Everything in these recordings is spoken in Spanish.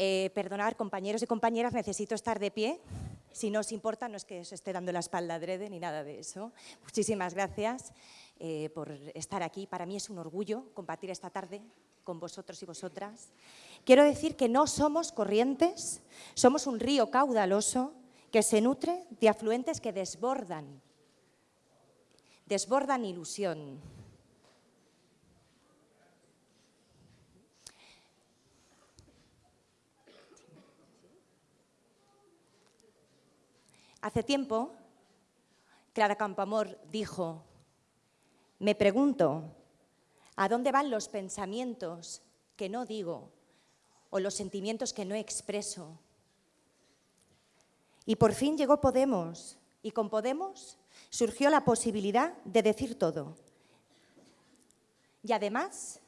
Eh, perdonad, compañeros y compañeras, necesito estar de pie. Si no os importa, no es que os esté dando la espalda adrede ni nada de eso. Muchísimas gracias eh, por estar aquí. Para mí es un orgullo compartir esta tarde con vosotros y vosotras. Quiero decir que no somos corrientes, somos un río caudaloso que se nutre de afluentes que desbordan, desbordan ilusión. Hace tiempo, Clara Campoamor dijo, me pregunto, ¿a dónde van los pensamientos que no digo o los sentimientos que no expreso? Y por fin llegó Podemos, y con Podemos surgió la posibilidad de decir todo. Y además,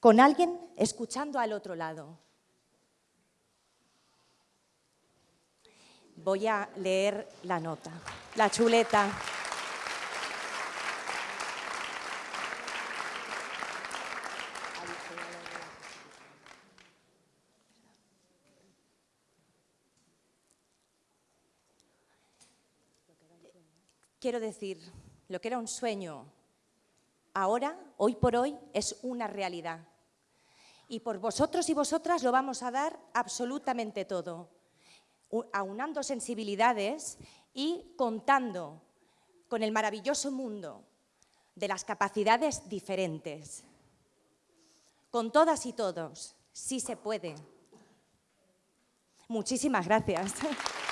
con alguien escuchando al otro lado. Voy a leer la nota, la chuleta. Quiero decir, lo que era un sueño, ahora, hoy por hoy, es una realidad. Y por vosotros y vosotras lo vamos a dar absolutamente todo, aunando sensibilidades y contando con el maravilloso mundo de las capacidades diferentes. Con todas y todos, sí se puede. Muchísimas gracias.